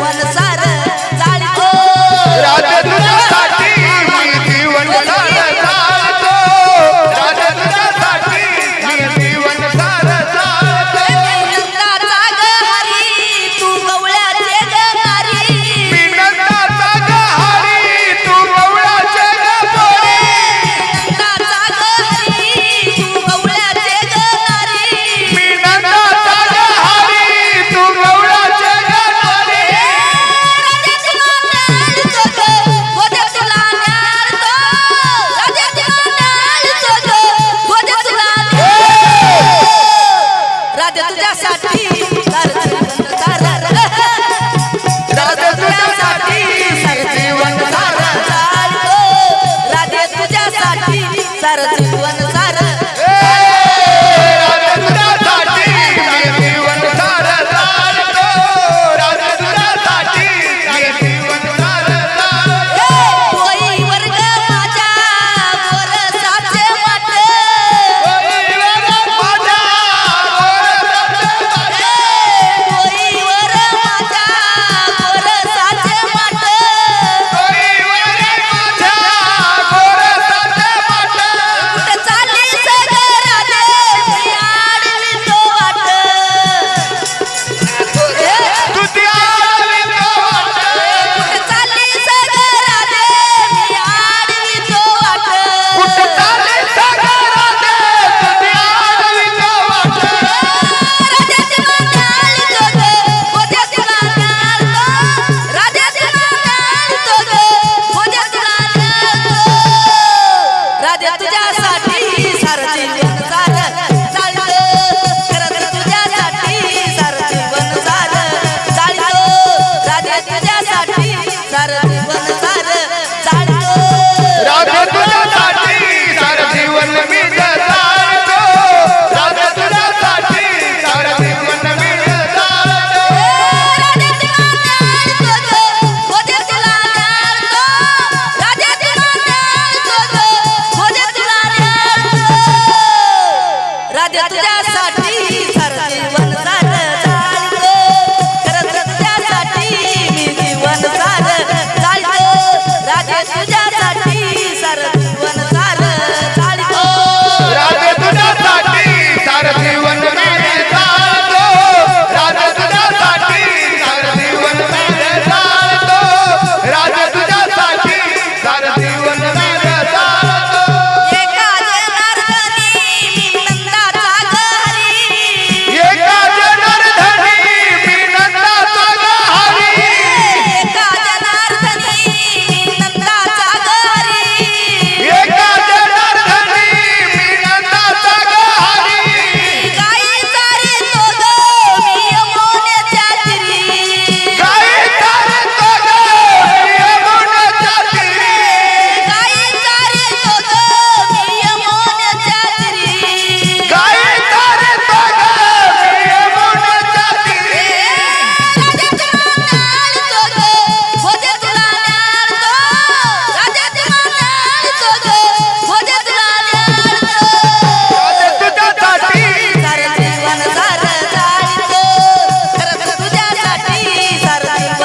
On the side.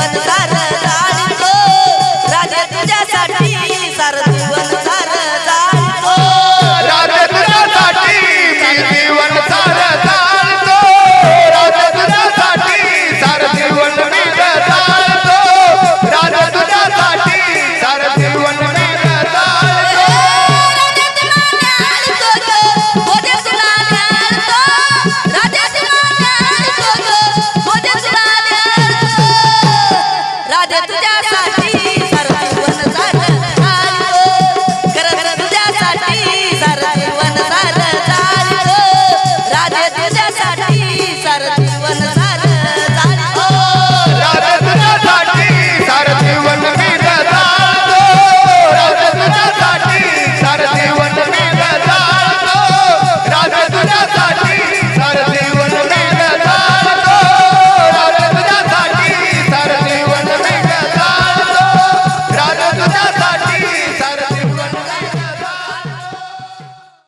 adorar.